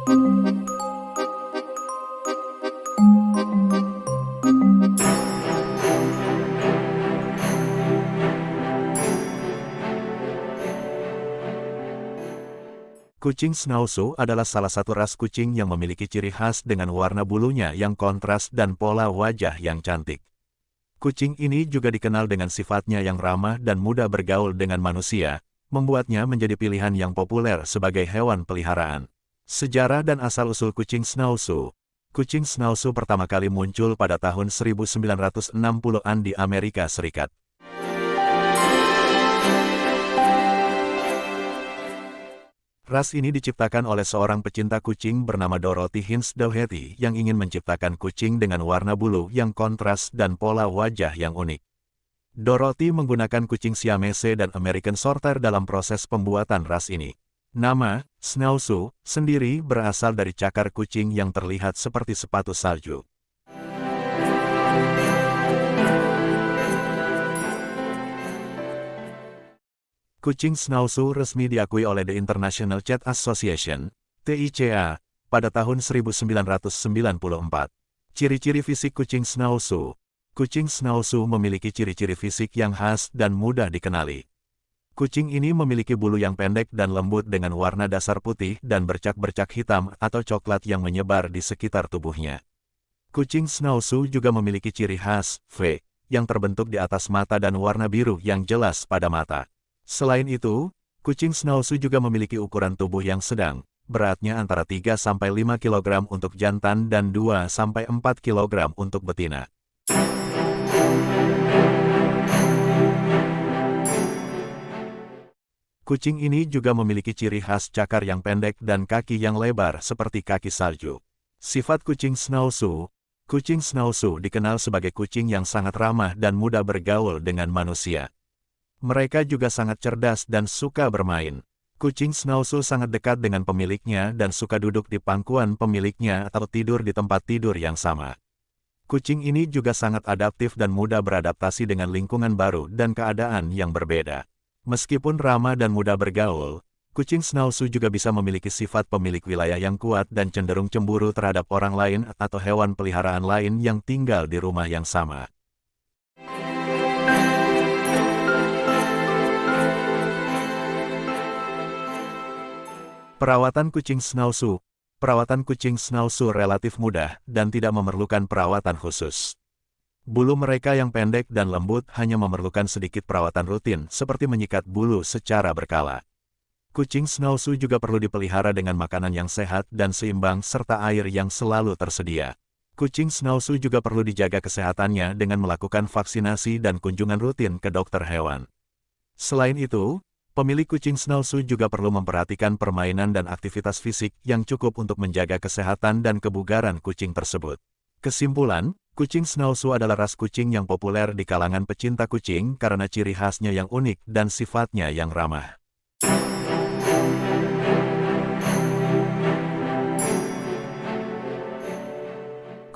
Kucing Schnauzer adalah salah satu ras kucing yang memiliki ciri khas dengan warna bulunya yang kontras dan pola wajah yang cantik. Kucing ini juga dikenal dengan sifatnya yang ramah dan mudah bergaul dengan manusia, membuatnya menjadi pilihan yang populer sebagai hewan peliharaan. Sejarah dan asal-usul kucing Schnauzer Kucing Schnauzer pertama kali muncul pada tahun 1960-an di Amerika Serikat. Ras ini diciptakan oleh seorang pecinta kucing bernama Dorothy Hins Doherty yang ingin menciptakan kucing dengan warna bulu yang kontras dan pola wajah yang unik. Dorothy menggunakan kucing Siamese dan American Shorter dalam proses pembuatan ras ini. Nama, Schnauzer, sendiri berasal dari cakar kucing yang terlihat seperti sepatu salju. Kucing Schnauzer resmi diakui oleh The International Cat Association, TICA, pada tahun 1994. Ciri-ciri fisik kucing Schnauzer Kucing Schnauzer memiliki ciri-ciri fisik yang khas dan mudah dikenali. Kucing ini memiliki bulu yang pendek dan lembut dengan warna dasar putih dan bercak-bercak hitam atau coklat yang menyebar di sekitar tubuhnya. Kucing Schnauzer juga memiliki ciri khas, V, yang terbentuk di atas mata dan warna biru yang jelas pada mata. Selain itu, kucing Schnauzer juga memiliki ukuran tubuh yang sedang, beratnya antara 3-5 kg untuk jantan dan 2-4 kg untuk betina. Kucing ini juga memiliki ciri khas cakar yang pendek dan kaki yang lebar seperti kaki salju. Sifat kucing Schnauzer Kucing Schnauzer dikenal sebagai kucing yang sangat ramah dan mudah bergaul dengan manusia. Mereka juga sangat cerdas dan suka bermain. Kucing Schnauzer sangat dekat dengan pemiliknya dan suka duduk di pangkuan pemiliknya atau tidur di tempat tidur yang sama. Kucing ini juga sangat adaptif dan mudah beradaptasi dengan lingkungan baru dan keadaan yang berbeda. Meskipun ramah dan mudah bergaul, kucing Schnauzer juga bisa memiliki sifat pemilik wilayah yang kuat dan cenderung cemburu terhadap orang lain atau hewan peliharaan lain yang tinggal di rumah yang sama. Perawatan kucing Schnauzer Perawatan kucing Schnauzer relatif mudah dan tidak memerlukan perawatan khusus. Bulu mereka yang pendek dan lembut hanya memerlukan sedikit perawatan rutin seperti menyikat bulu secara berkala. Kucing Schnauzer juga perlu dipelihara dengan makanan yang sehat dan seimbang serta air yang selalu tersedia. Kucing Schnauzer juga perlu dijaga kesehatannya dengan melakukan vaksinasi dan kunjungan rutin ke dokter hewan. Selain itu, Pemilik kucing Schnauzer juga perlu memperhatikan permainan dan aktivitas fisik yang cukup untuk menjaga kesehatan dan kebugaran kucing tersebut. Kesimpulan, kucing Schnauzer adalah ras kucing yang populer di kalangan pecinta kucing karena ciri khasnya yang unik dan sifatnya yang ramah.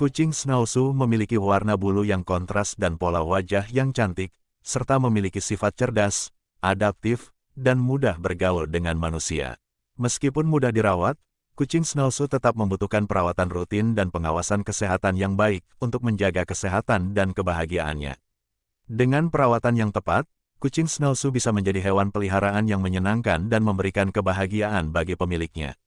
Kucing Schnauzer memiliki warna bulu yang kontras dan pola wajah yang cantik, serta memiliki sifat cerdas, adaptif, dan mudah bergaul dengan manusia. Meskipun mudah dirawat, kucing Schnauzer tetap membutuhkan perawatan rutin dan pengawasan kesehatan yang baik untuk menjaga kesehatan dan kebahagiaannya. Dengan perawatan yang tepat, kucing Schnauzer bisa menjadi hewan peliharaan yang menyenangkan dan memberikan kebahagiaan bagi pemiliknya.